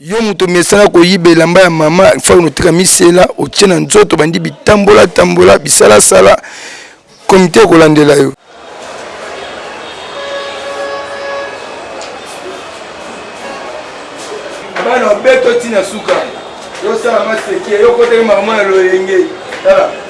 Yo moto omesana koyiba elamba ya mama fany otika misela otie na nzoto obandi bitambola tambola bisala sala comite ekolandela yo.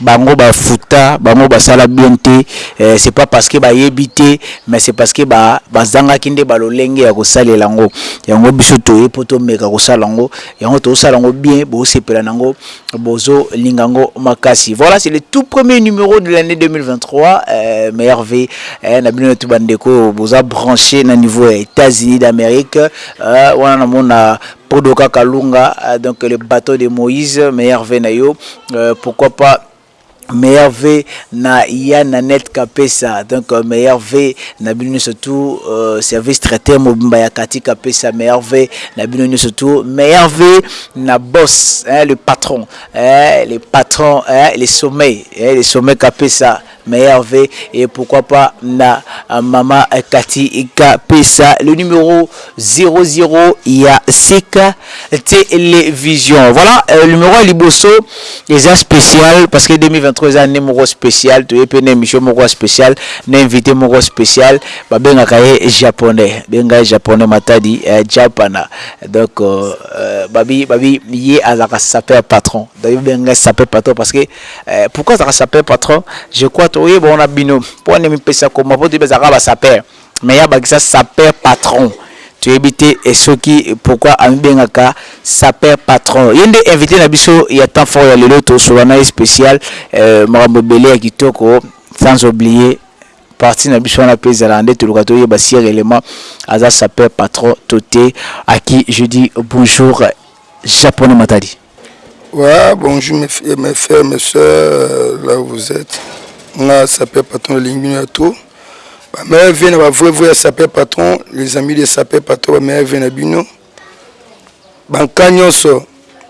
Bango ba futa bango basala bion te eh, c'est pas parce que ba yebi te mais c'est parce que ba bazangaki nde ba lolenge ya kosalela ngo yango biso toye po tomeka kosala ngo yango tozosala ngo bien bosepela na ngo bozo linga ngo makasi voilà c'est le tout premier numero de l'annee 2023 eh, meilleur vie eh, na bino tout bandeko oyo boza branche na niveau ya Etats-Unis d'Amerique eh, wana na mona Podoka Kalunga eh, donc le bateau de Moïse meilleur vie na yo Euh pourquoi pas meilleur vœux na ya Nanette Kapesa donc meilleur vœux na bino nioso tout euh service traiteur mobimba ya Cathy Kapesa meilleur vœux na bino nioso tout meilleur vœux na boss hein le patron hein le patron hein le sommet hein le sommet Kapesa Meilleur vœux et pourquoi pas na maman Cathy Kapesa le numero 00 ya Sika Television. Voilà euh, numero ya liboso eza special parce que 2023 eza annee moko special toye pe na emission moko ya special na invité moko special babengaka ye japonais benga ye japonais matadi eh, japana donc euh, euh, babi babi ye azalaka saper patron donc benga saper patron parce que Eh, pourquoi azaka sapeur patron? Je crois to yeba wana bino. Po ane mi pesa ko mapo to bezaka ba sapeur. Mais ya bakisa sapeur patron. To yebite esoki pourquoi ami benga ka sapeur patron. Yende invité na biso ya temps fort ya lelo to solo na special euh, makambo belé ya kitoko sans oublier parti na biso wana pesa la nde to luka to yeba si réellement aza sapeur patron to te à qui je dis bonjour japonais matadi. Wa bonjour mes frères, mes frères, mes soeurs, là où vous êtes. Nga sapeur patron na lingi ya trop. Ba meilleurs vœux na ba vrais vœux ya sapeur patron, les amis de sapeur patron ba meilleurs vœux na bino. Ba nka nyonso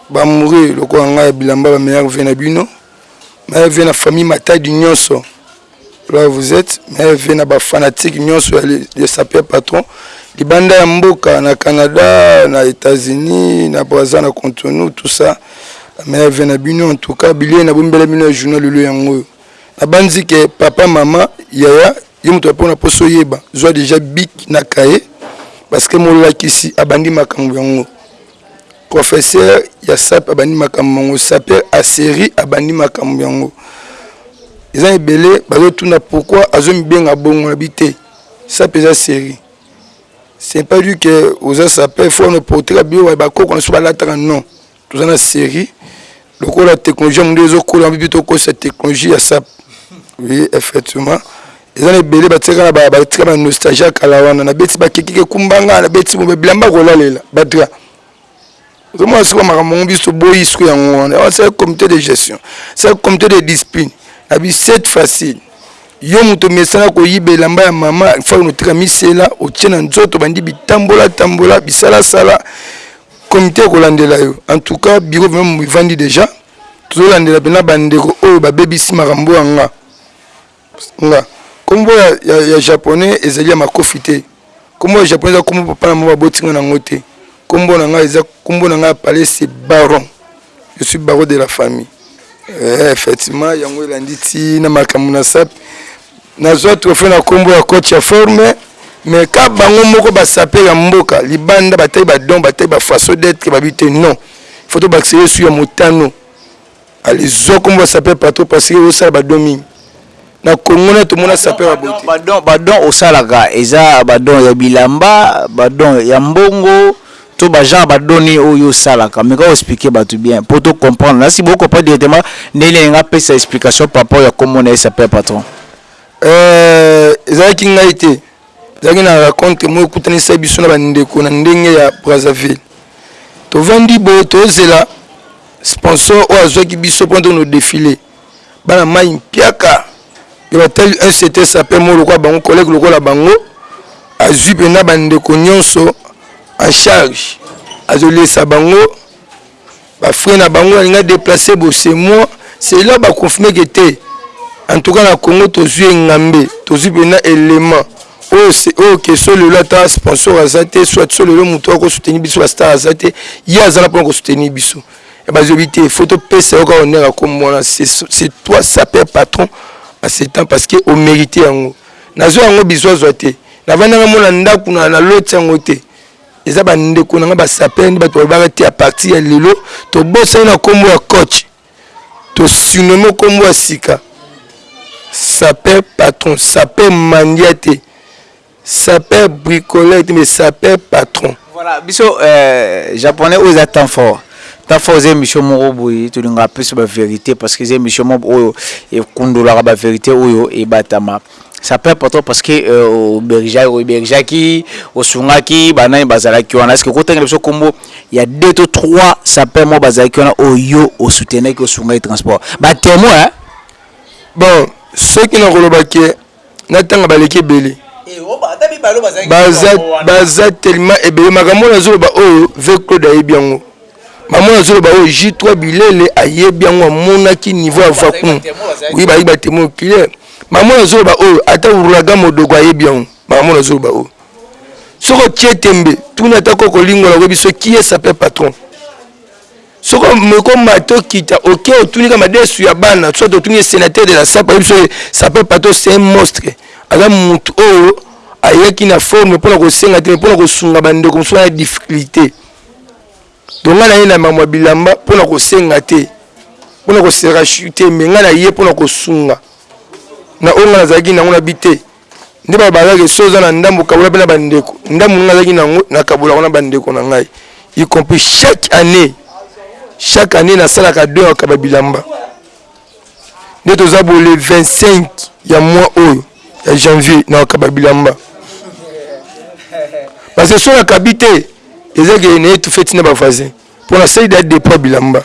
ba mouri lokola nga ya bilamba ba meilleurs vœux na bino. Naye vie na famille Matadi nionso là où vous etes, naye vie na ba fanatiques nionso ya le sapeur patron libanda ya mboka na Canada, na Etats-Unis, na Brazza, na Cotonou, tout ça. Naye vie na bino en tout cas bilei na bombela bino ya journal lelo yango oyo. Nabanzi ke papa mama yaya yo moto apona poso yeba zwa deja bic na cahier parce que molakisi abandi makambo yango. Professeur ya sape abandi makambo mango saper a serie abandi makambo yango eza ebele bazotuna pourkui azomibenga bongo na bi te sape eza serie ce pas du que oza saper fo no portera bio bakoko na biso balataka non toza na serie lokola technologie ya mondele ezokola mpe tokosa technologie ya sap oui effectivement eza na ebele batiaka na batika na nostalgie ya kala wana nabeti bakekike kumbanga nabeti mobe bilamba kolalela badra ozomona sikoyo makambo yango biso toboyi siko yango wana wana sala comité de gestion sala comité de discipline na bisete facile yo moto omesana koyiba elamba ya mama fak notika misela otie na nzoto bandi bitambola tambola bisalasala Comite ekolandela yo en tout cas bureau vraiment evandi dejà tozolandela pena bandeko oyo babebisi makambo ya nga nga kombo ya, ya, ya japonais ezali ya makofi te kombo ya japonais eza kombo papa na mama baboti nga nango te kombo na nga eza kombo na nga ya palais c'est baron je suis baron de la famille eh, effectivement yango elandi ti na makambo na sape Nazua trophee na kombo ya coach ya forme mais ka bango moko ba sapeurs ya mboka libanda batali ba dons batali ba façon d'etre babi te non il faut tobakisa ye su ya motano alizua kombo ya sapeur patron parce que osala ba dons mingi na congo na tomona sapeur ya boye te ba dons ba dons osalaka eza ba dons ya bilamba ba dons ya mbongo To ba genre ba donne oyo yo osalaka meka ko expliquer batu bien po to comprendre nasi bo comprendre directement ndenge nini alingi apesa explication par rapport ya kombo naye Sapeur Patron. Euh, ezalaki ngai te, ezalaki na racontre moko ekutanisaki biso na ba ndeko na ndenge ya Brazzaville. Tovandi boye tozela sponsor oyo azwaki biso pona tokende ko defiler. bana mai mpiaka ya batali un certain sapin moko lokola bango collègue lokola bango azwi mpenza bandeko nyonso en charge azolesa bango bafrai na bango alinga deplace bosemoi cela baconfirme ke te en tout cas na congo tozwi engambe tozwi mpenza élément oyo oyo keso lelo ata sponsor aza te soit so lelo moto akosoutenir biso bastar aza te ye aza na mpona kosoutenir biso ya ba zobi te faut topesa yo kaka honneur ya kombo wana c'est toi sapeur patron en ce temps parce que o merite yango nazwa yango bizwazwa te navandaka mo na ndako na na loti yango te eza bandeko na ngai basapere nde bato balobaka te ya parti ya lelo tobosani na nkombo ya coach tosinome nkombo ya sika saper patron saper mandia te Sapeur bricoleur te mais sapeur patron. Voilà biso euh japonais oyo eza temps fort. Temps fort eza emission moko boye tolingaka plus ba verite parce que eza emission moko oyo ekundolaka ba verite oyo ebatama. Sapeur patron parce que euh, obergeaki obergeaki osungaki banani bazalaki wana est-ce que okotangela biso kombo ya deux to trois sapeur moko bazalaki wana oyo yo osoutenaki osungaki transport ba temoin hein? Bon soki nakoloba que natanga baleki ebele baza telema ebele makambo oyo azoloba oyo ve claude ayebi yango makambo oyo azoloba oyo j3 bilele ayebi yango amonaki niveau ya vacuum oyi bayebi batemo oculaire makambo oyo azoloba oyo ata uraga modogo ayebi yango makambo oyo azoloba oyo soki otie tembe tuna ata kokolingola oyebi so qui est sape patron soko meko mato kita ok otuni ka madesu ya bana soit otuni senateur de la sapa yebi soki sapeur pato c'est un monstre aza mutu oyo ayaki na forme mpona kosenga te mpona kosunga bandeko mosusu na difficulté donc ngai naye na mamwa bilamba mpona kosenga te mpona kosenga te me ngai naye mpona kosunga na oyo ngai nazalaki nango na bi te nde ba balaki so oza na ndambo kabola pe na ba ndeko ndambo nini nazalaki na ngo na kabola kuna ba ndeko na ngai y compris chaque année chaque année na salaka don ya kaba bilamba nde toza bo le 25 ya mois oyo ya janvier na kaba bilamba parce que so na kabi te eza ke na etoufe tina ba voisin pona sali da depoi bilamba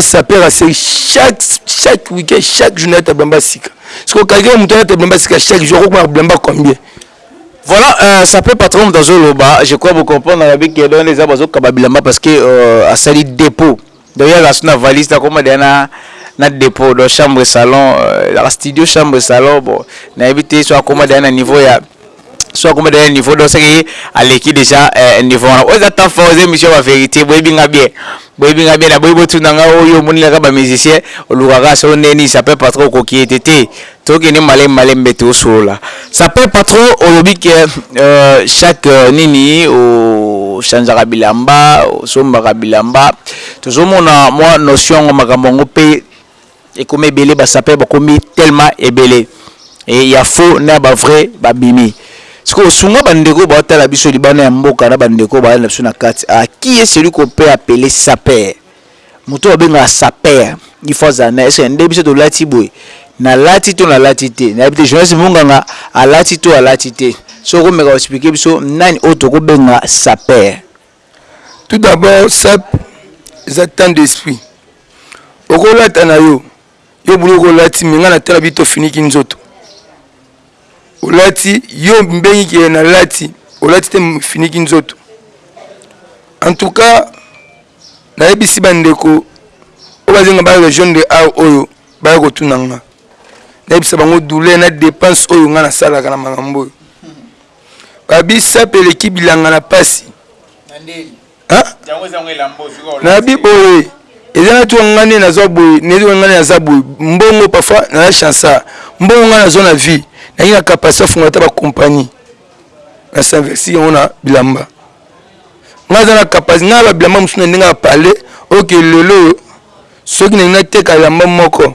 sapeur à seri chaque chaque week-end chaque jour nayata blamba sika siko kalkele moto ayata blamba sika chaque jour akokoma blamba combien voilà euh, ça peut patron moto azoloba je crois bocomprendre na biki edon eza bazokaba bilamba parce que euh, asali dépôt donc yaka so na valise nakoma deya na na dépôt donc chambre salon euh, studio chambre salon bon nayebi te so akoma deya na niveau ya soit comme de niveau donc soki aleki déjà eh, niveau wana oyo eza temps fort eza émission ba vérité boyebi nga bien boyebi nga bien naboyi botuna nga oyo oh, omoni kaka ba musicien olukaka so neni ça peut pas trop okoki ete te tokende malembe malembe tosolola ça peut pas trop olobi ke euh, chaque euh, nini ochangeaka bilamba osombaka bilamba tozomona mwa notion yango makambo yango mpe Ekoma ebele ba sapeurs bakomi tellement ebele et ya faux na ba vrais ba bimi sikoyo sunga ba ndeko bao tala biso libanda ya mboka na ba ndeko ba landa biso na kati a qui est celui qu'on peut appeler sapeur mutu ba bengaka sapeur il faut azala na est ce que nde biso to lati boye na lati to na lati te na yebi te journaliste munganga a lati to a lati te soki oko meka ko expliquer biso nani oyo toko benga sapeur Tout d'abord sap eza temps d'esprit okolata na yo yo buloko olati me ngai natala bi tofiniki nzoto olati yo mbengi ke nalati olati te finiki nzoto en tout cas nayebisi bandeko oyo bazenga baya region de ar oyo baya kotuna nga nayebisa bango douleur na dépense oyo ngai nasalaka na makambo oyo ba bisape eleki bilanga na pasi na bi boye eza na tuka ngai nde nazwa boye netuka ngai nde naza boye mbongo parfois naza chansa mbongo ngai nazwa na vie naye na kapasi afungola ata bakompani na sinvesti yango na bilamba ngai aza na kapasi ngai ba bilamba mosusu na ndenge ya pale oke lelo oyo soki nalingi nateka elamba moko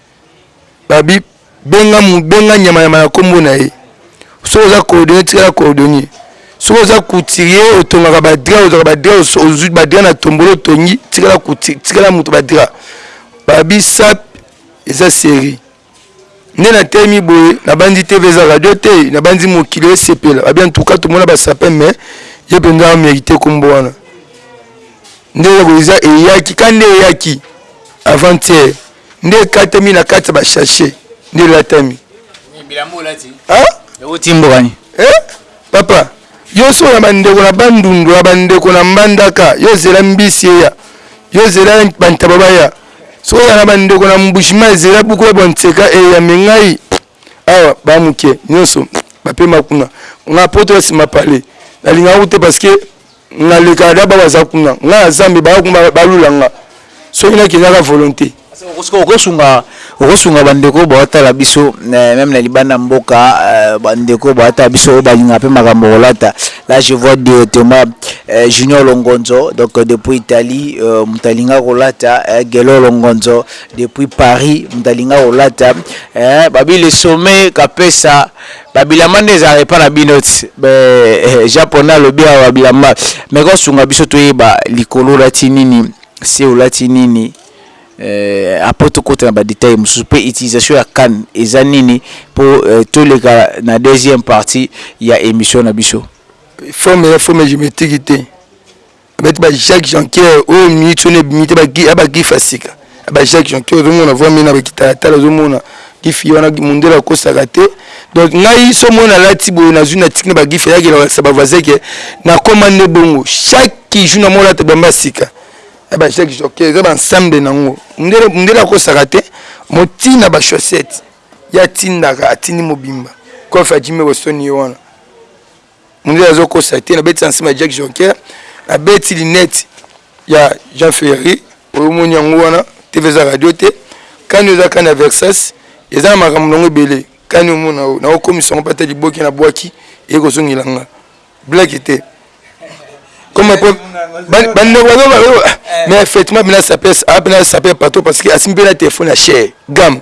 ba bi benga mu benga nyama nyama na kombo na ye soki oza coordonner tikala coordonner soki oza couturier otongaka ba drap ozwaka ba drap oso- ozwi ba drap na tombolo otongi tikala couti tikala moto ba drap ba bi sap eza serie nde na telemi boye na banzi tv eza radio te na banzi mokili esepela ba bi en tout cas tomona ba sapin mais ye mpenza a merite kombo wana nde eloko eza eyaki ka nde eyaki avant hier nde ekatami na kati ya bashashe nde elatami papa yo soko na bandeko na bandundu na bandeko na mbandaka yo zela mbisi eya yo zela bantaba baya soko ya na bandeko na mbushima ezela buku ya bonseka eya me ngai awa bamuke nyonso bapema kuna nga poto ya nsima pale nalingaka te parce que Na leka da ba baza kuna nga na zambe ba kuma ba lula nga soki na kenda ka volonte. Okosunga okosunga ba ndeko ba tala biso meme na libanda mboka ba ndeko ba tala biso oyo ba linga pe makambo ya kolata la je vois directement junior longonzo donc depuis Italie moto alinga kolata guelo longonzo depuis Paris moto alinga kolata ba bi le sommet kapesa Ba bilamba nde ezalaka epa na bino tse be jean paul nde alobi awa ba bilamba mais ko sunga biso to yeba likolo olati nini se olati nini euh après to kota na ba details mususu pe utilisation ya can eza nini po euh, to leka na deuxième partie ya emission na biso. Forme eza forme geometrique te. abeti ba jacques jankier oyo oh, minute oyo ebimi te abagifa ah, sika ah, ba jacques jankier ozomona voi mena bakitalatala ozomona gifi wana mundele akosaka te donc ngai so moi nalati boye nazwi na tiki na bagifi ayaki elakisa bavoisin ke nakoma nde bongo chaque jour na molata bamba sika ya ba jacques jankier eza baensemble nango mundele akosaka te motina bachaussette ye atindaka atindi mobimba kofi ajimekosoni ye wana Mundele azo kosa te na beti na sima ya Jack Jonker na beti linette ya Jean Ferry. Oyo moni yango wana TV eza radio te kani oza kani ya Versace eza na makambo nango ebele kani omona oyo nako komisa yango pata liboke na bwaki eye kozongela nga blague te comme po bande wazo ba mais effectivement bina sapes a bina sapes pato parce que asimbi na telephone ya cher gamme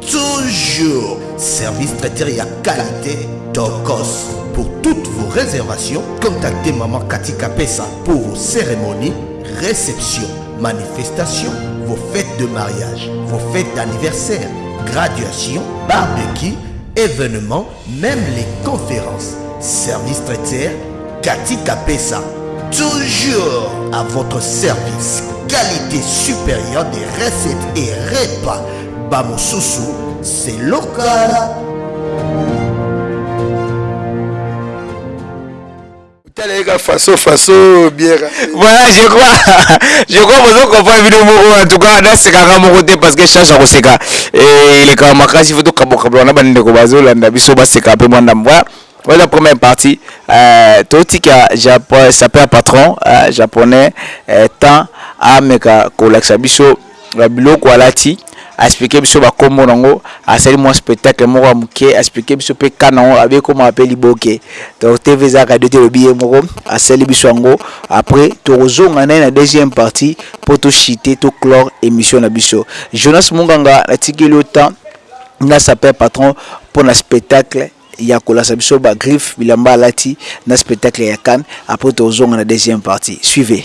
toujours service traiteur ya qualité tocos pour toutes vos réservations contactez maman katika pesa pour vos cérémonies réceptions manifestations vos fêtes de mariage vos fêtes d'anniversaire graduation barbecue événements même les conférences service traiteur katika pesa toujours à votre service. Qualité supérieure des recettes et repas. Bamosusu, c'est local. voilà je crois je crois bozo comprendre bino moko en tout cas nasekaka moko te parce que charge ya koseka elekaka makasi fo tokabokabola na bandeko bazolanda biso baseka mpe mwa ndambo voilà oza première partie euh, totika sape ya patron euh, japonais euh, temps ameka kolakisa biso ba biloko alati a explique biso ba kombo na ngo asali mua spectacle moko ya mukie a explique biso pe cas na ngo abi ekomaka pe liboke donc TV eza radio te elobi ye moko asali biso yango après toko zonga na ye na deuxième partie po to chite to clore emission na biso Jonas Munganga na tikeli yo temps na sapeur patron pona spectacle ya kolasa biso ba griffe bilamba alati na spectacle ya Cannes après toko zonga na deuxième partie suivez.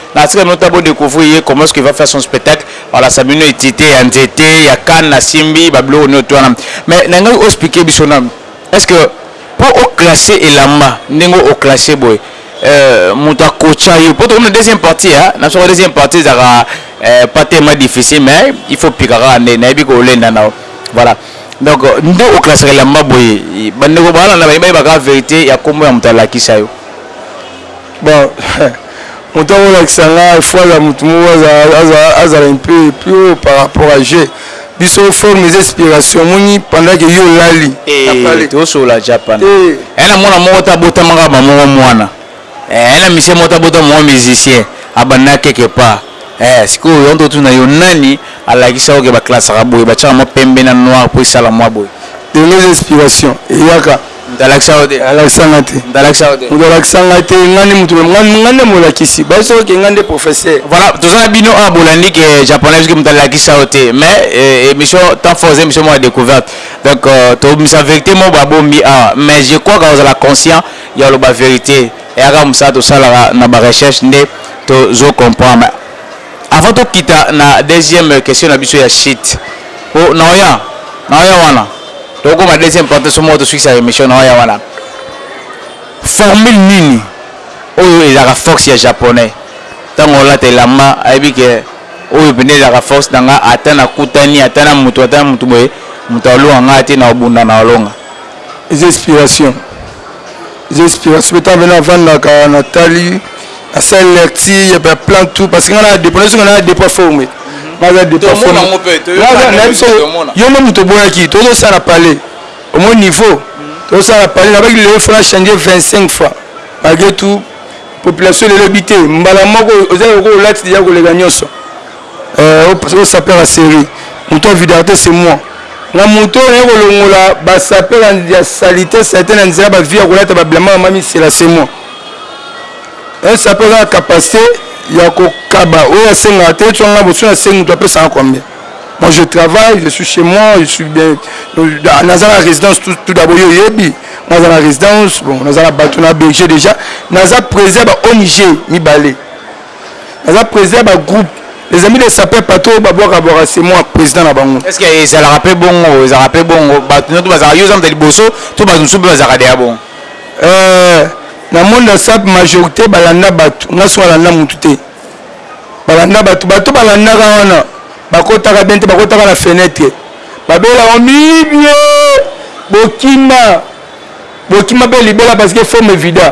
Na tika bino ta bo decouvrir ye comment ce qu'il va faire son spectacle ba lasa bino etite ya nzete ya canne asimbi ba biloko nioto wana mais na lingai o expliquer biso nanu est ce que po o classer elamba ndenge o classer boye mutu a coacha yo po tokomi na deuxième partie hein na soko deuxième partie ezalaka pas tellement difficile mais il faut pika kaka nde na yebi ko lenda nao voilà donc nde o classaka elamba boye ba ndeko ba landa ba yebaka verite ya kombo ya mutu a lakisa yo Bon moto ako lakisa nga il faut azala moto moko azala un peu plus haut par rapport à jeu biso forme eza inspiration omoni pendant que yo olali eh, tosolola japan eh. eh na mwana moko ta botamaka ba moko mwana eh, eh na misie moko ta botama mwa musicien abanda quelque part eh sikoyo yango totuna yo nani alakisa oke baklasaka boye batiaka mwa pembe na noir mpo esala mwa boye de nos inspiration eyaka Moto alakisa yo te. Alakisa nga te. Moto alakisa yo te. Moto alakisa nga te. Nga nde moto nga nde molakisi. Bazo soko ke nga nde professeur. Voilà toza na bino awa bolandi ke japonais soki moto alakisa yo te mais euh, émission temps fort eza émission moko ya découverte donc euh, tobimisa vérité moko babombi awa mais je crois ka ozala conscient ya koloba vérité eyaka mosala tosalaka na ba recherche nde tozo comprendre Avant to kita na deuxième question na biso ya shit po naoya naoya wana toko koma deuxième partie somo to sukisa emission naoya wana formule nini oyo ezaka force ya japonais tango olata elamba ayebi ke oyo pende ezaka force na nga ata na kutani ata na mutu ata na mutu boye mutu alonga nga te na obunda na olonga eza inspiration Eza inspiration beta vena avandaka na tali na salle lecture ya ba plan tout parce que nga na dépôt na soki na dépôt forme naza dépôt forme naza na biso yo mo moto boyaki tozo sala palais au moins niveau tozo sala palais na baki lelo faut na changer 25 fois malgré tout population lelo bite mbala moko oza ko lati déjà koleka nyoso Oyo sapeur ya serie mutu ya vidarite c'est moi na mutu oyo naye kolongola ba sapeur ya salite salite na nzela ba vie ya kolata ba bilamant ya mamisela c'est moi un sapeur aza na capacite ya kokaba oyo asengaka te soki nga bosu na sengi mutu apesa nga combien moi je travaille je suis chez moi je suis bien naza na résidence tout, tout d'abord yo yebi naza na résidence bon naza na bato na berger déjà naza président ba ONG mibale aza president ya ba groupe les amis des sapeurs patro ba bwaka bwaka c'est moi president na bango est ce que ezalaka pe bongo ezalaka pe bongo bato nyoto bazalaka yo oza moto ya liboso to bato mosusu mpe bazalaka deya bongo euh, na monde ya sap majorité balanda bato nga so alanda motu te balanda bato bato balandaka wana bakotaka bien te bakotaka na fenetre babelaka mibie bokima Bokima be libela parce que forme evida.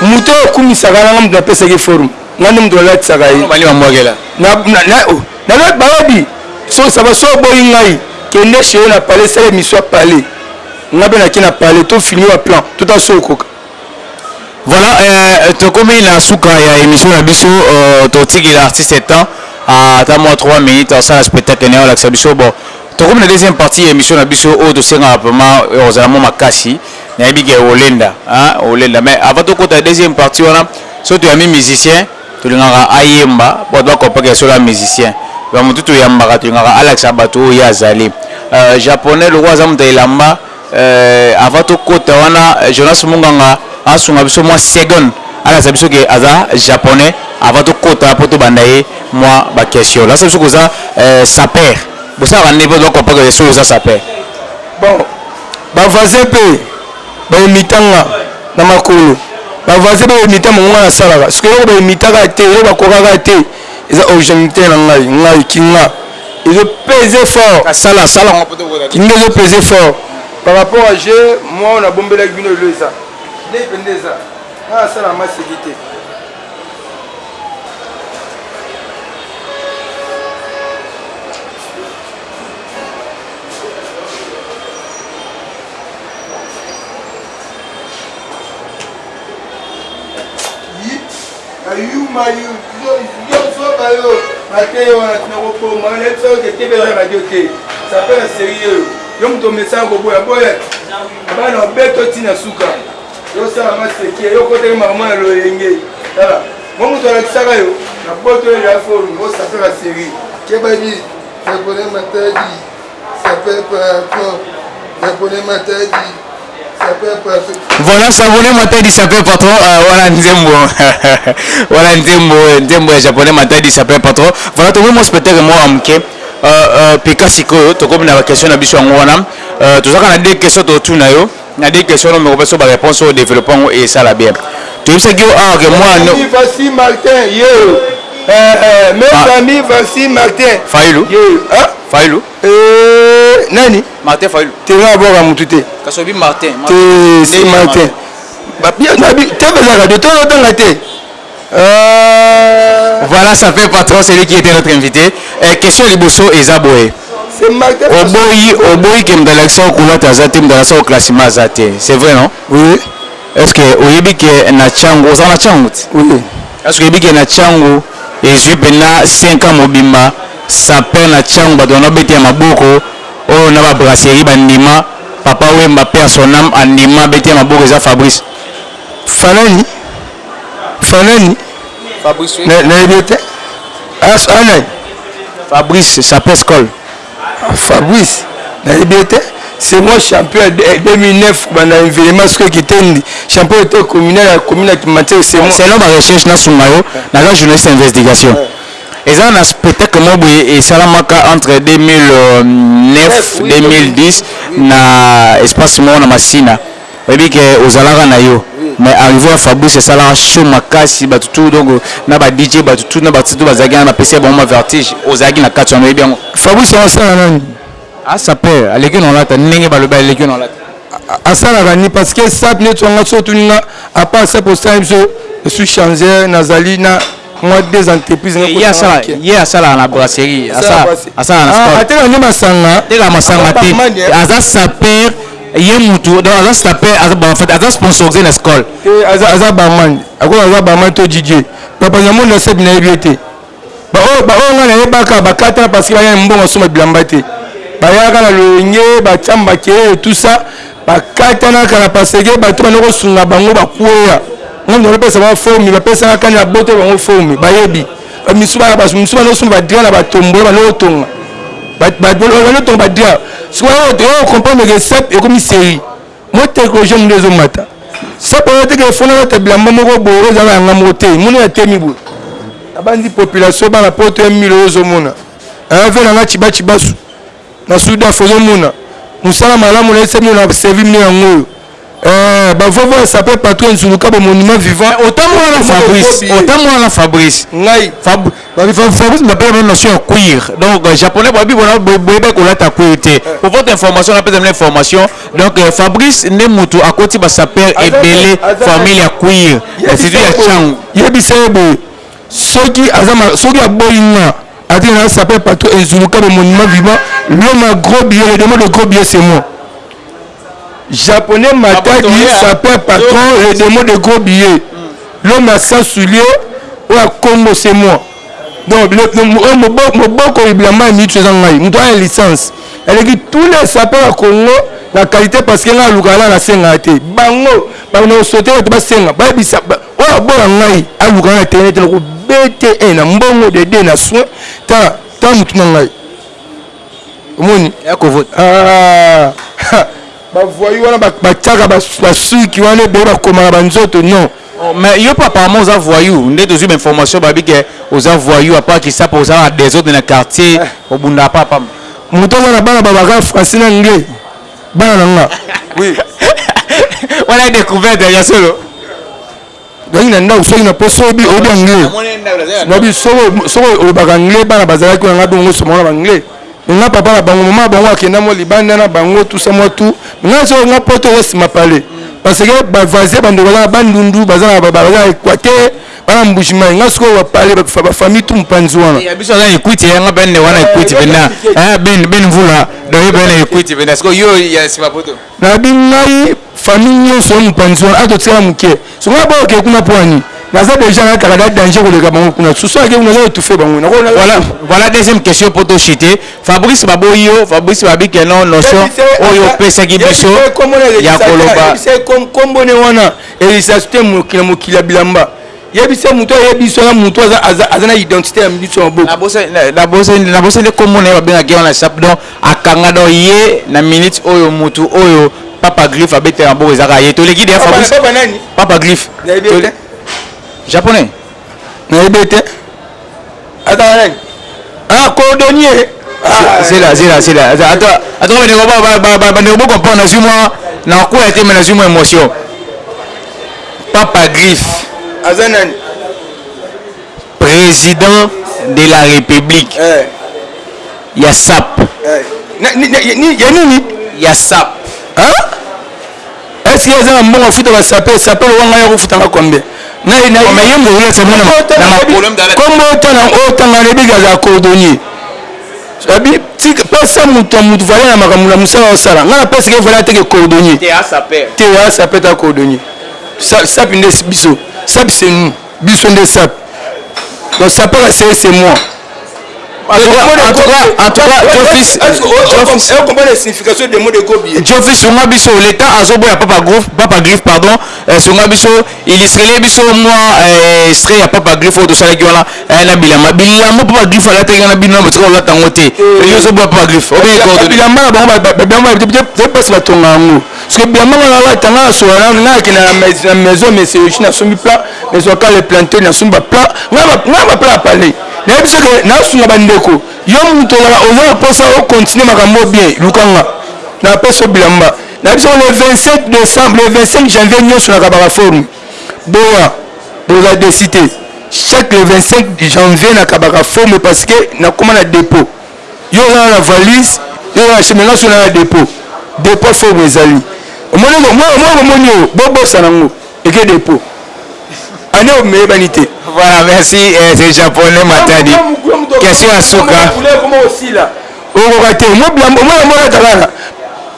Moto oyo okumisaka nanga moto napesaki forme. Nga nde moto nalatisaka ye. Bani bambwakela. Na na na oh. Na na bayebi. So ça va so boyi ngai. Kende chez na palais sala emission ya palais. Nga be na ke na palais to finir ba plan. Tota so okoka. Voilà, euh, tokomi na suka ya émission na biso euh, totiki l'artiste temps ata mwa 3 minutes asala spectacle na yo alakisa biso bon tokomi na deuxième partie ya émission na biso oyo tosengaka vraiment euh, ozala mwa makasi nayebi ke olenda hein, olenda mais avant tokota ya deuxième partie wana so toyami musicien tolingaka ayemba bato bakopaka solo ya musicien bamotu toyambaka tolingaka alakisa bato oyo ye azali euh, japonais lokola aza moto ya elamba Eh avant to kota wana Jonas Munganga a sunga biso mwa seconde a lakisa biso ke aza japonais avant to kota po to banda ye mwa ba question. Lakisa biso ke oza sapeur bo salaka nini po to comprendre ke soki oza sapeur? Bon ba voisins pe ba imita nga na makolo ba voisins pe ba imita mongongo wana na salaka sikoyo eloko ba imitaka te eloko ba kokaka te. eza originalite na ngai ngai kinga ezo peze fort asala sala ngo poto kota kinga ezo peze fort par rapport à je moi on a bombela ki bino elo eza lei pende eza na asala ma seki te Ba yuma yo yo yo zoba yo mateya wana tina koboma wana yebisa yo ke tebe ya radio te sape na serie oyo yo moto omesana koboya boya abana obeto ntina suka yosala maseke yo kotaki makambo ya loyenge tala mo moto alakisaka yo na boto oyo ya forum osapela serie kebabi ekole matadi Voilà savonne matadi sapeur patron euh, wana nzembo wana nzembo nzembo ya japonais matadi sapeur patron voilà tokomi mwa spectacle moko ya moke euh, euh, peka sikoyo tokomi na baquestion na biso yango wana tozalaka na de question totuna yo na de question no meko biso baréponse oyo développe yango esala bien toyebisaki yo awa ke mwana mes amis voici martin failu Fayulu. Eh, nani? Martin Fayulu. Te nga abwaka mutu te. Kasi obi Martin. Te, si Martin. TV eza radio, to otanga te. Euh... Voilà, ça fait patron, celui qui était notre invité. Euh, question liboso eza boye. C'est Martin. Oboyi, oboyi ke mdalakisa okulata aza te, mdalakisa oklassima aza te. C'est vrai, non? Oui. Est-ce que oyebi ke na chango, oza na chango? Oui. Est-ce que oyebi ke na chango ezwi mpena 5 ans mobimba Sapin na tshiangu batu wana babeti ya maboko oyo naba brasserie ba ndima papa wemba paix à son ame a ndima abeti ya maboko eza fabrice Fanani fanani nayebi yo te as a nani fabrice sapin skol fabrice nayebi yo te c'est moi champion ya 2009 banda evenement soki ekitendi champion ya to communal ya commune ya kimatiere c'est moi selon ba recherche nasunga yo naza journaliste ya investigation Eza na spectacle moko boye esalamaka entre 2009 2010 na espace moko na masina oyebi ke ozalaka nayo mais arrive ya fabrice esalaka show makasi batu tout donc na ba DJ batu tout na ba artiste tout bazalaki wana bapesaki bango mua vertige ozalaki na kati wana oyebi yango? Fabrice yango asala nani? Ah sapeur aleki na olata ndenge balobi aleki na olata. Asalaka nini parce que sape neti wana soki otuni nga apart sape osala biso je suis changeur nazali na. mwa deux entreprises eh, ye asala ye asala na brasserie asala asala na ah, sport ateka nde masanga teka masanga te aza saper ye mutu donc aza saper aza bon en fait aza sponsorisé na école eh, aza aza barman akoki aza barman to DJ papa nyamu na sep na yebi te ba oyo ba oyo nga na yebaka bakata parce que baya mbongo suma bilamba te bayaka na loyenge batiamba ke tout ça bakatanaka na paseke bato bana kosunga bango bakweya ngai nalopesa bango forme bapesaka kani abote bango forme bayebi bamisu bana bamisu bana osunga badria na batombola bana otonga bana otonga badria sikoyo toyo comprendre ke sep ekomi série mo teknologie nde ezomata sep oyo teke efona bata bilamba moko boye ozala yanga moko te moni ya temi boye abanzi population bana poto ya milo ozomona ave nanga cibacibasu Na sudaf ozo mona musala malamu nayebisa bino na servi bino yango oyo eeh ba vovo ya sapeur patron ya nzulukabo monument vivant mais otambola na fabrice otambola na fabrice ngai fab fabrice bapela bino notion ya cuir donc euh, japonais babi bona boyeba kolata cuir te eh. pour votre information napesa bino information donc euh, fabrice nde mutu akoti ba sapeur ebele famille ya cuir c'est ya changu yebisa ye boye Soki aza ma, soki aboyi nga, atika na sapeur patron ezuluka ba monument vivant, l'homme à gros billets, le demon de gros billets c'est moi. Japonais Matadi, sapeur patron, le demon de gros billets, l'homme à 100 souliers, oyo akombo c'est moi. Donc le, le, oyo moboko moboko ibilamba ya mitu eza ngai, moto aya licence. Aleki tous les sapeurs ya Congo na qualité parce que nga alukaka na nasenga te. Bango Ba na souhaite bato basenga bayebisa oyo aboya ngai aluka ngai na terrain te nako bete na mbongo de de na soin ta ta motu na ngai omoni ah, bavoyi wana batyaka basuki wana ebele bakomaka banzoto non oh, mais yo mpe apparemment oza voyou nde tozwi bainformation babi ke oza voyou apart kisapo oza na desordre na quartier obundaka mpe apama moto aza na bana babaka français na anglais bana na nga oui wana decouverte ya solo yangi na ndako soki na poso oyebi oyebi anglais nabi soki olobaka anglais bana bazalaki na ngai bongo osomaka na banglais nga papa na bango mama bango akenda mwa libanda na bango tusa mwa tu nga soki nga poto oza nsima pale parce que bavoisin bandeko baza na bandundu baza na equateur bana mbuji mai nga sikoyo bapale bakufa bafamille tu mopanzi wana ya biso aza ekwiti yanga bende wana ekwiti benda ben ben mvula doye bena ekwiti benda sikoyo yo ya nsima poto nabi ngai famille nyonso ya mopanzi wana atotikala moke songa baoke kuna pwani naza deja nakaka da danger koleka bango kuna susu ake kuna aza etufe bango voilà voilà deuxième question po toshite fabrice baboyi yo fabrice babike no notion oyo opesaki biso ya koloba kombone wana Elisation te mokili mokili ya bilamba. Yebisa mutu ayebi so na mutu aza aza aza na identité ya mutu maboko. Na bosa na bosa na bosa ne kombo na ba benga ke wana sap donc akanga donc ye na minute oyo mutu oyo papa griffe abeta maboko ezaka ye toleki de Fabrice. Papa nani? Papa griffe. Japonais. Na yebe te. Ata nani? Ah, cordonnier. Ah, zela, zela, zela. Ata, ata, ata bande ko ba ba ba bande ko comprendre na zui moi na ko ya te mais na zui moi émotion. Papa Griff. Aza nani? Président de la République. Eh. Ya SAP. Eh. Na, ni, ni, ya nini? Ya SAP. Hein? Est-ce que aza na mbongo afuta ba sapeurs sapeurs wanga yako futa nga combien? Na na oh, mais yembo yule c'est mwana na ma problème d'aller. Comme otana otanga na biga za cordonnier. Abi tika pesa mutu mutu valeur na makambo na musala osala. Nga na pesa ke valeur teke cordonnier. Te a sapeur. Te a sapeur ta cordonnier. Sapi nde biso. Sapi c'est nous. Biso nde sap. Donc sapaka c'est c'est moi. Jofis sunga biso leta azoboya papa groove papa griffe pardon euh, sunga biso ilistrele biso mwa euh, extrait ya papa griffe oyo tosalaki wana euh, na bilamba bilamba papa griffe alataki wana bino botika kolata yango te ozoboya papa griffe obebilamba na bango basi batonga yango Parce que biamanga na la tanga na sola na na ke na la maison mais c'est aussi na sombi plat mais soit quand les planter na somba plat na ba na ba plat palais na biso que na sunga ba ndeko yo muto na oza na posa o continuer makambo bien lukanga na peso bilamba na biso le 27 décembre le 25 janvier nyonso na kabaka forum boya boza desite chaque le 25 janvier na kabaka forum parce que na koma na dépôt Yo olala na valise, yo olala na chaine, nga soki naya depot, depot forme ezali. Omoni ko, moi, moi omoni oyo, bo bosana ngo, eke depot. Annee oyo meyebani te. Voilà, merci eh, ce japonais Matadi. Question ya suka. Okoka te, omoni bilamba, omoni yango olataka awa,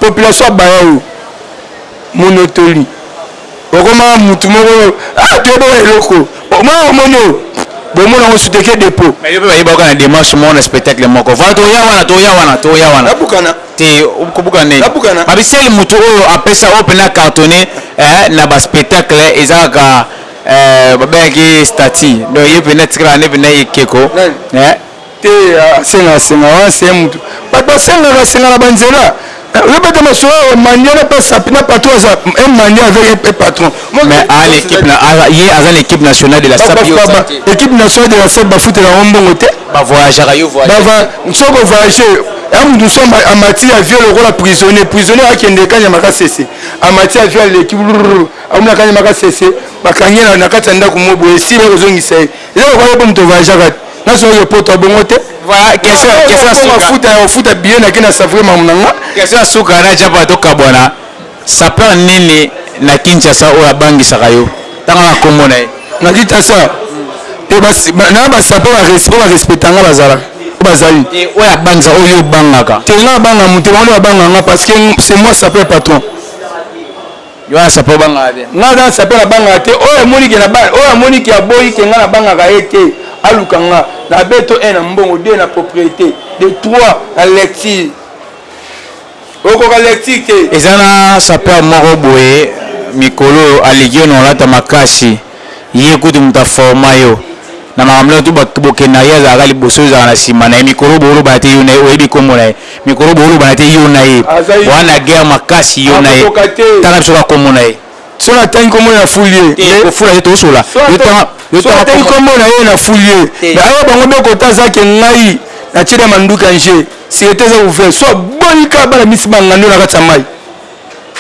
population abaya yo. Monotoli. Okoma mutu moko oyo ah toyebaka eloko omoni omoni oyo bomona ngo sute ke depot. Mais yo pe bayeba yo kaka na demarche moko na spectacle moko voilà toya wana toya wana toya wana. Nabukana. Te kobukana nini? Nabukana. Mabe seul mutu oyo apesa oyo pena cartonne eh na ba spectacle eza kaka eh babengaki ye Staty donc ye pena atikala nde pena ekeko eh. te asenga asenga wana se mutu bato basengaka senga na banzela oyebete masolo ya mandia na mpe sapi na patron aza un mandia avec un patron mais a l'équipe na ye aza na équipe nationale de la sapi équipe nationale de la sapi bafutela yango mbongo te ba voyageaka yo voyage soki ovoyage ya mutu so amati ya vieux lokola prisonnier prisonnier akende kanya makasese amati ya vieux aleki amona kanya makasese bakangi na kati ya ndako moboye esili kozongisa ye eloko kaka mpo moto ovoyageaka nazo yo poto bongo te voilà question question suka futa ya futa billet na kina savre mamu na nga question suka na japa to kabwana sapeur nini na Kinshasa oyo abangisaka yo tanga na kombo na ye na Kinshasa po na ba sapeur ba respect ba respecta nga bazala bazali oyo abanza oyo obangaka te nga abanga moto bango nde babanga nga parce que c'est moi sapeur patron Yo wana sape obangaka te. Nga naza na sape na bangaka te oyo amoni ke na bana oyo amoni ke aboyi ke nga na bangaka ye te aluka nga na beto un na mbongo deux na propriete de trois na lecture okoka lecture te. Eza na sapeur moko boye mikolo oyo aleki yo na olata makasi. Ye kutu mutu a forma yo na makambo na yo tout bokende na ye azalaka liboso yo ozalaka na sima na ye mikolo oyo boko lobana te yo na ye oyebi kombo na ye mikolo oyo boko lobana te yo na ye oza na guerre makasi yo na ye tanga biso kaka kombo na ye. Soki na tangi kombo na ye na fuli ye mais te kofula te tosola yo tanga yo tanga kombo na ye soki na tangi kombo na ye na fuli ye mais awa bango be kota aza ke ngai na tieli ya manduki ange sirete eza ouvert soki aboyi kaka bala misi ba ngando na kati ya mayi.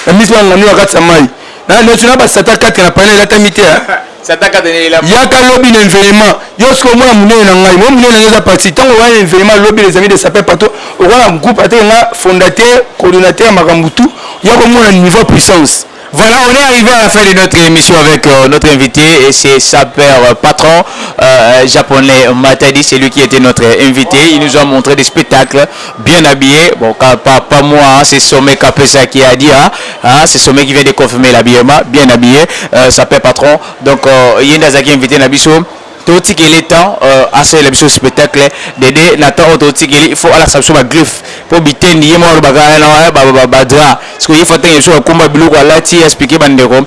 na miso na ngando na kati ya mai na neti na basata kati na pana elatami te yaka lobi na enveillement yo soki omona monene na ngai mo monene na ngai eza parti ntango wana na enveillement lobi les amis de sapin pato okoa na groupe ateke nga fondateur coordonnateur ya makambo tout ya komona niveau puissance Voilà, on est arrivé à la fin de notre émission avec euh, notre invité et c'est sa père euh, patron euh, japonais Matadi, c'est lui qui était notre invité. Il nous a montré des spectacles Bien habille bon ka pa pa mua ce sommet ka pesa qui a dit ha ha ce sommet qui vient de confirmer l'habillement bien habille euh ça paie patron donc euh ye nde azalaki invite na biso to tikeli ye temps euh asalela biso spectacle dede na temps oyo to tikeli il faut alakisa biso ba griffe po bitendi ye moko alobaka hein non hein ba ba ba drap sikoyo ye faut atekela biso ba kumba biloko alati explique ba ndeko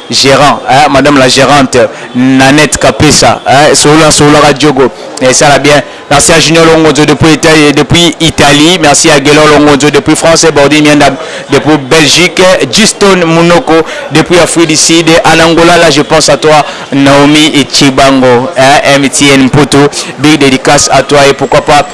Gerant eh madame la gerante Nanette Kapesa eh solola sololaka djogo esala bien merci à Junior Longonzo depuis Etaille depuis Italie merci à Guelor Longonzo depuis France Bordine Mianda depuis Belgique Giston Munoko depuis Afrique du Sud en Angola là je pense à toi Naomi Tshibango eh MTN Mputu big dédicace à toi et pourquoi pas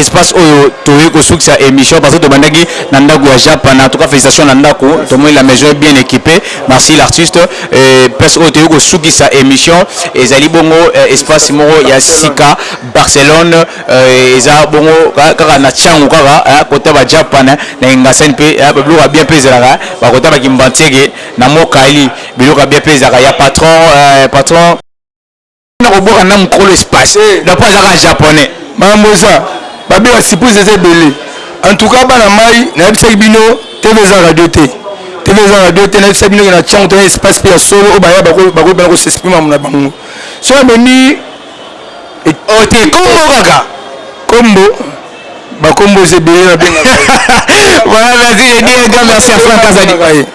espace oyo toye kosukisa emission parce que tobandaki na ndaku ya japana en tout cas felicitation na ndaku tomoni la maison est bien equipe merci l'artiste euh, place oyo toye kosukisa emission ezali bongo euh, espace moko ya sika barcelone euh, eza bongo kaka na changu kaka hein, kota ba japana na engasani pe hein, biloko ya bien pe ezalaka bakota ba kimbantiege na mokali biloko ya bien pe ezalaka ya patron euh, patron na koboka na mokolo espace eh. donc aza kaka japonais mambo eza babe ya surprise eza ebele en tout cas bana mai nayebisaki bino tv eza radio te tv eza radio te nayebisa bino ke na tiango tena espace mpe ya solo oyo baya bakoki bana kosexprima na bango so amemi ote oh, kombo kaka kombo bakombo eza ebele na benga voilà merci je dis un grand merci à frank azali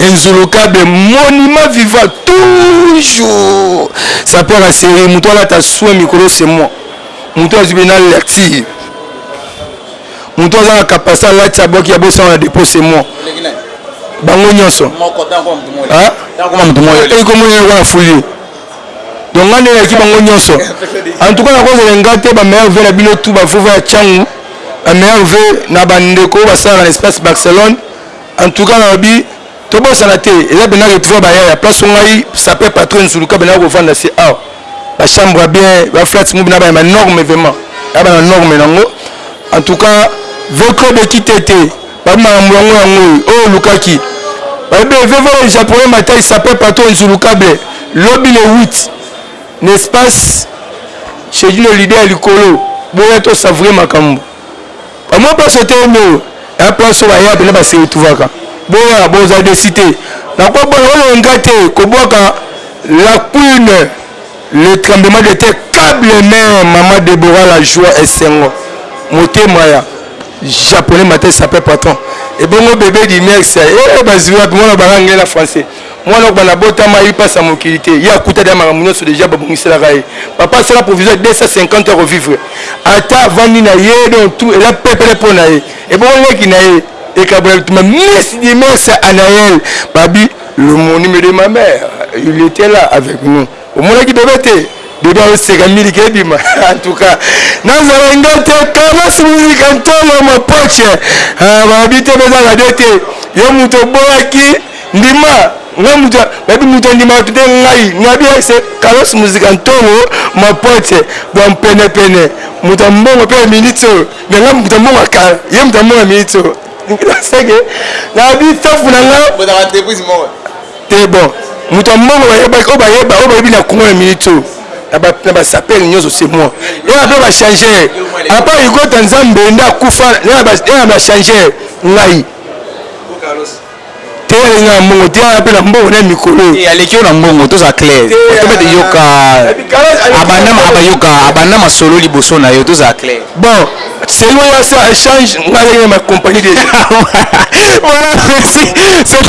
Inzulukable monument vivant toujours sapeur a serie mutu alata soin mikolo c'est moi mutu azwi bina lecture mutu aza na capacité alati abwaki ya bosala na depot c'est moi bango nyonso ekomonela yango na fuli donc nga nde nayaki bango nyonso en tout cas nakozala nga te ba meilleur vie na bino tout bavova ya cangu ba meilleur vie na bandeko oyo basalaka na espace barcelone En tout cas nalobi tobosana te eza bena retrouva ba yaya place ngai sapeur patron nzuluka bena kovanda se awa ba chambre ya bien ba flats mubi na ba ma norme vraiment ya ba na norme nango en tout cas votre de qui tete ba makambo yango yango oyo lukaki ba be vevo le japonais matai sapeur patron nzuluka be lobi le 8 n'espace chez le leader likolo boya to savourer makambo Ba mwa poso te mbo ya poso ba yab na ba se tuvaka boya bo za desi te na ko bona o nga te ko bwaka la quine le tremblement de te cable mère maman Deborah la joie esengo motema ya japonais matin sapin patron ebongo bebe di merci eh ba zui wapi mwana ba nga ngela français Mwana okbanda abotama ayebi pasi ya mokili te ye akuta deja makambo nionso deja babongiselaka ye papa asala provision ya 250 ako vivre ata avandi na ye donc tout eza pepele mpo na ye ebongo leki na ye ekabola bitumba miss dimes anael babi le monime de ma mère il était là avec nous omonaki bebe te bebe aoseka miliki ebima en tout cas nazala nga te kalas musika ntolo mapoche babi te beza radio te yo moto oboyaki Ndima nga mutu nayebi mutu andimaka te ngai nayebi ye se Carlos Musica Ntolo Mapoche bwa mpene pene mutu ya mbongo mpe ya minutes oyo mais nga mutu ya mbongo ya kala ye mutu ya mbongo ya minutes oyo seke nayebi safu na nga te bon mutu ya mbongo bayebaki oyo bayeba oyo bayebi na Congo ya minutes oyo na basapele nyonso se moi ye ape bachange apa igota nzambe nde akufa ye na bachange ngai Te alingi nga na mbongo te aza pe na mbongo naye mikolo. Te aleki yo na mbongo tozala clair tobeta yoka abanda aba yoka abanda masolo liboso nayo tozala clair. Bon selon ya sa echange nga azalaki na ma compagnie dejà. Voilà merci c'était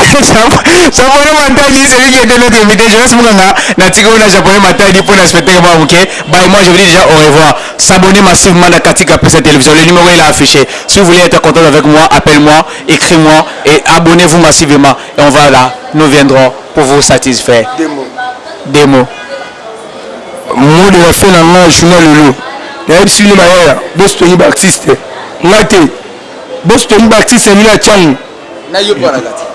japonais matadi celui qui etait notre invite Jonas Munganga na tika yo na japonais matadi pona spectacle mwa muke bye moi je vous dis dejà au revoir s'abonner massivement na Katika pesa television le numero est là affiche si vous voulez etre contact avec moi appelle moi Ecris moi et abonnez vous massivement et on va la nous viendrons pour vous satisfaire demo mot de la fin na nga journal lelo nayebisi bino bayaya bosi toyi ba artiste nga te bosi toyi ba artiste bino ya cango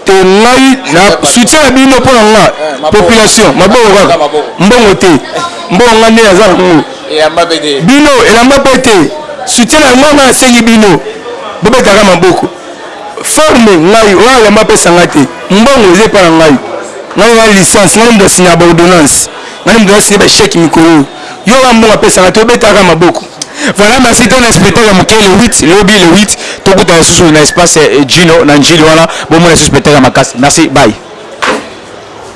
te ngai na soutien ya bino mpo na nga eh, population maboko kaka mbongo te mbongo nga nde naza nango Bino elamba pe te soutien na yango ngai nasengi bino bobeta ka maboko forme ngai oyo elamba apesa ngai te mbongo eza epa na ngai ngai ngai licence ngai mutu na signaka ba ordonnance ngai mutu na signe ba chèque mikolo oyo yo kaka mbongo apesa ngai te obeta ka maboko Voilà merci to na spectacle ya muke le 8 lobi le 8 tokutana lisusu na espace Djino na ndjili wana bomona lisusu spectacle ya makasi merci bye.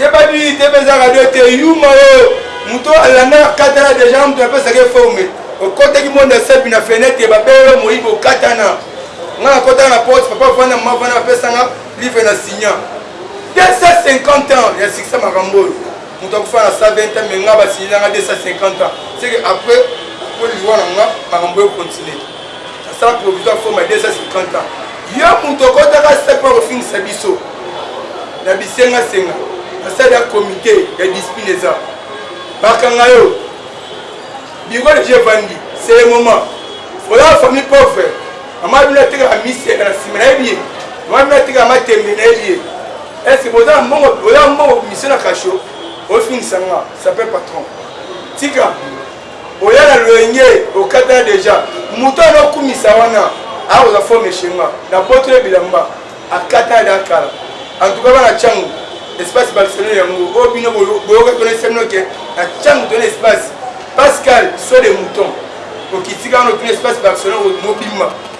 yebani tebe eza radio te yuma oyo moto alanda katana deja moto apesaka eforme okotaki monde asepi na fenetre babele moyibi okatana nga nakotaka na porte papa vanda mama vanda bapesanga livre na signa 250 ans ya sikisa makambo oyo Mutu akufa na 120 ans mais nga ba signer nga 250 ans. C'est que après po liwa na nga makambo e continuer. Na sala provisoire faut ma 250 ans. Yo mutu okotaka stade po kofingisa biso. Na bisenga senga. Na stade ya comité ya discipline eza. Bakanga yo. Biro de Dieu vandi. C'est le moment. Voilà famille pauvre. Maman bino atekaka misela na sima na ye biye. Maman bino atekaka matembe na ye biye. Est ce que boza na mbongo boza mbongo mission na kasho ofingisa nga sapin patron tika oya na loyenge okata deja moto ana okumisa wana akozwa forme eshenga na poto ya bilamba akata da kala en tout cas bana changu espace barcelone yango oyo bino boyokaki wana esemino ke na changu tona espace pascal so de mouton okitika wana otuna espace barcelone mobima